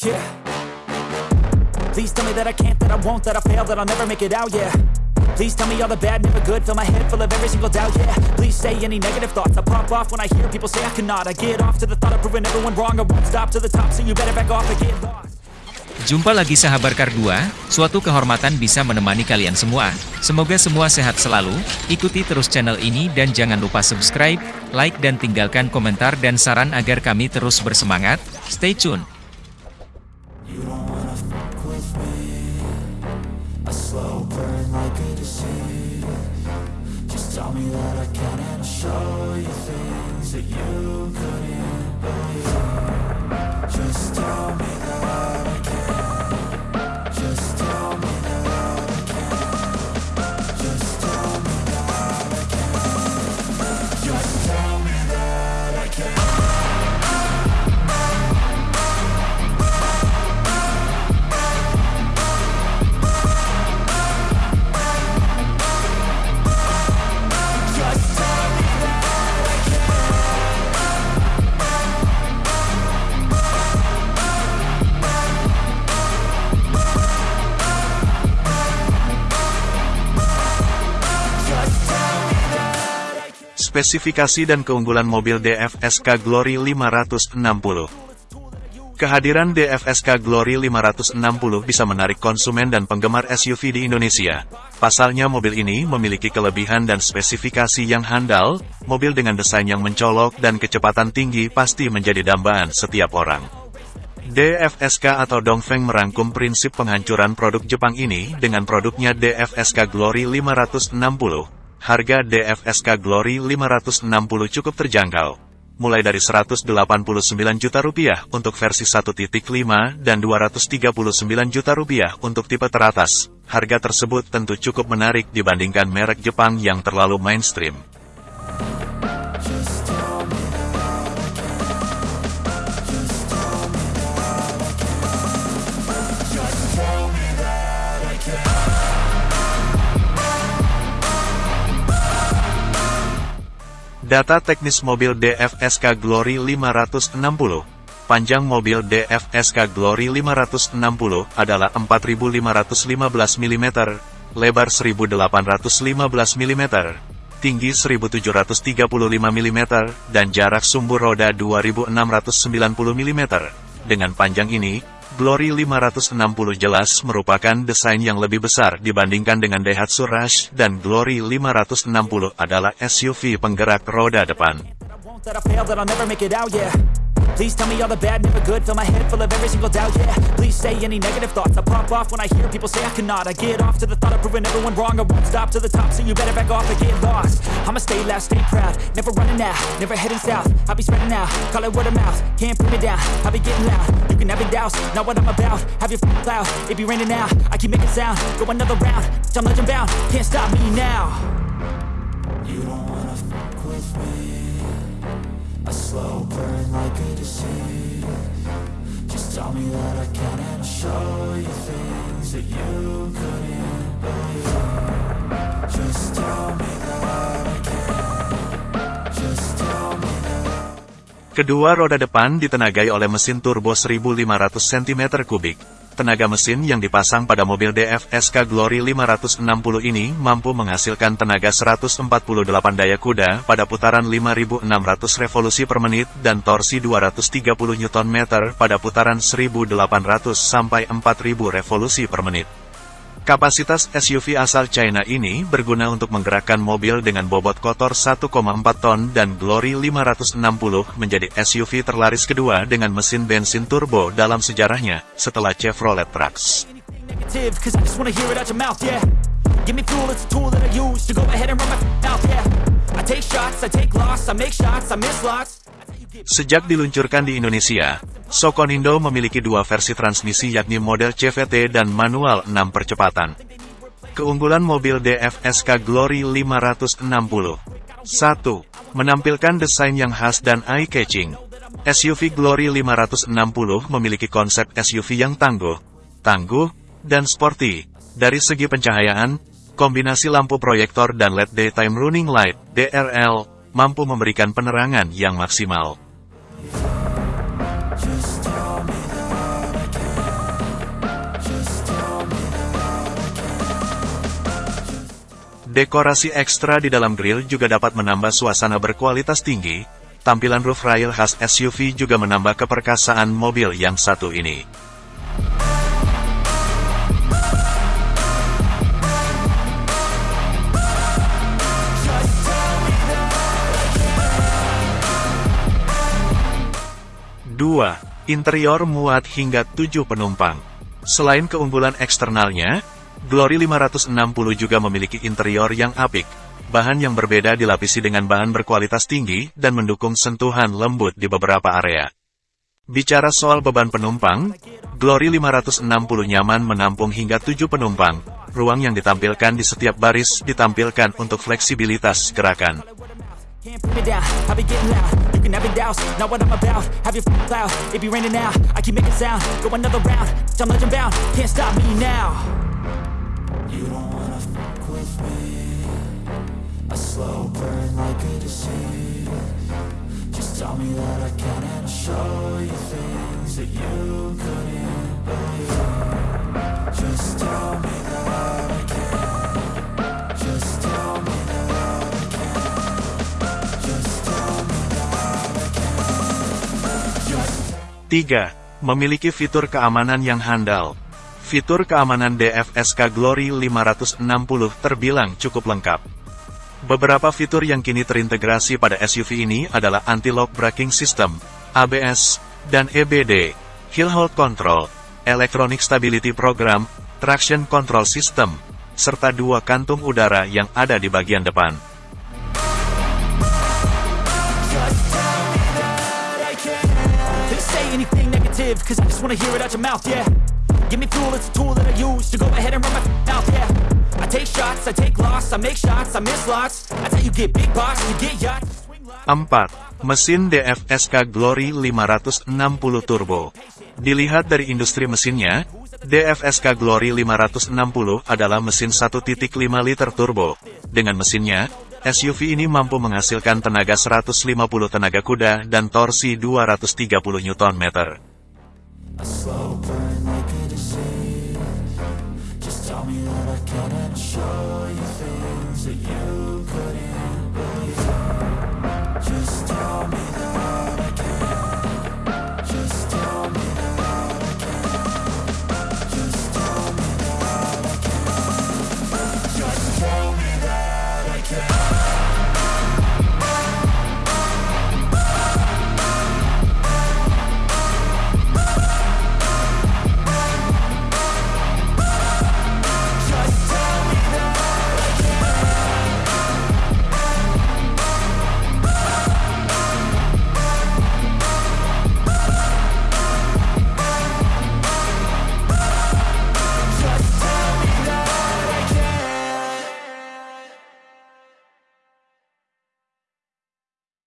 Yeah. Please tell me that I can't, that I won't, that I fail, that I'll never make it out, yeah. Please tell me all the bad, never good, fill my head full of every single doubt, yeah. Please say any negative thoughts, I pop off when I hear people say I cannot. I get off to the thought of proving everyone wrong, I won't stop to the top, so you better back off and get lost. Jumpa lagi sahabat Kar 2, suatu kehormatan bisa menemani kalian semua. Semoga semua sehat selalu, ikuti terus channel ini dan jangan lupa subscribe, like dan tinggalkan komentar dan saran agar kami terus bersemangat. Stay tune! You couldn't Spesifikasi dan keunggulan mobil DFSK Glory 560 Kehadiran DFSK Glory 560 bisa menarik konsumen dan penggemar SUV di Indonesia. Pasalnya mobil ini memiliki kelebihan dan spesifikasi yang handal, mobil dengan desain yang mencolok dan kecepatan tinggi pasti menjadi dambaan setiap orang. DFSK atau Dongfeng merangkum prinsip penghancuran produk Jepang ini dengan produknya DFSK Glory 560. Harga DFSK Glory 560 cukup terjangkau. Mulai dari 189 juta rupiah untuk versi 1.5 dan 239 juta rupiah untuk tipe teratas. Harga tersebut tentu cukup menarik dibandingkan merek Jepang yang terlalu mainstream. Data teknis mobil DFSK Glory 560. Panjang mobil DFSK Glory 560 adalah 4515 mm, lebar 1815 mm, tinggi 1735 mm, dan jarak sumbu roda 2690 mm. Dengan panjang ini, Glory 560 jelas merupakan desain yang lebih besar dibandingkan dengan Daihatsu Rush dan Glory 560 adalah SUV penggerak roda depan. Please tell me all the bad, never good, fill my head full of every single doubt, yeah. Please say any negative thoughts, I pop off when I hear people say I cannot. I get off to the thought of proving everyone wrong, I won't stop to the top, so you better back off and get lost. I'ma stay loud, stay proud, never running out, never heading south. I'll be spreading out, call it word of mouth, can't put me down. I'll be getting loud, you can have it douse, not what I'm about. Have your f- cloud, it be raining now. I keep making sound, go another round, I'm legend bound, can't stop me now. Kedua roda depan ditenagai oleh mesin turbo 1500 cm3. Tenaga mesin yang dipasang pada mobil DFSK Glory 560 ini mampu menghasilkan tenaga 148 daya kuda pada putaran 5600 revolusi per menit dan torsi 230 Nm pada putaran 1800 sampai 4000 revolusi per menit. Kapasitas SUV asal China ini berguna untuk menggerakkan mobil dengan bobot kotor 1,4 ton dan Glory 560 menjadi SUV terlaris kedua dengan mesin bensin turbo dalam sejarahnya, setelah Chevrolet Trax. Sejak diluncurkan di Indonesia, Sokonindo memiliki dua versi transmisi yakni model CVT dan manual 6 percepatan. Keunggulan mobil DFSK Glory 560 1. Menampilkan desain yang khas dan eye-catching. SUV Glory 560 memiliki konsep SUV yang tangguh, tangguh, dan sporty. Dari segi pencahayaan, kombinasi lampu proyektor dan LED Daytime Running Light (DRL) mampu memberikan penerangan yang maksimal. Dekorasi ekstra di dalam grill juga dapat menambah suasana berkualitas tinggi, tampilan roof rail khas SUV juga menambah keperkasaan mobil yang satu ini. Dua, Interior muat hingga 7 penumpang. Selain keunggulan eksternalnya, Glory 560 juga memiliki interior yang apik. Bahan yang berbeda dilapisi dengan bahan berkualitas tinggi dan mendukung sentuhan lembut di beberapa area. Bicara soal beban penumpang, Glory 560 nyaman menampung hingga 7 penumpang. Ruang yang ditampilkan di setiap baris ditampilkan untuk fleksibilitas gerakan. You don't wanna fuck with me? A slow burn like a disease. Just tell me that I can and I'll show you things that you couldn't believe. Just tell me that I can. 3. Memiliki fitur keamanan yang handal. Fitur keamanan DFSK Glory 560 terbilang cukup lengkap. Beberapa fitur yang kini terintegrasi pada SUV ini adalah Anti-Lock Braking System, ABS, dan EBD, Hill Hold Control, Electronic Stability Program, Traction Control System, serta dua kantung udara yang ada di bagian depan. Give me fuel, it's a tool that I use to go ahead and run my mouth, yeah. I take shots, I take loss, I make shots, I miss lots. That's how you get big box, you get yachts. you swing lots. 4. Mesin DFSK Glory 560 Turbo Dilihat dari industri mesinnya, DFSK Glory 560 adalah mesin 1.5 liter turbo. Dengan mesinnya, SUV ini mampu menghasilkan tenaga 150 tenaga kuda dan torsi 230 Nm.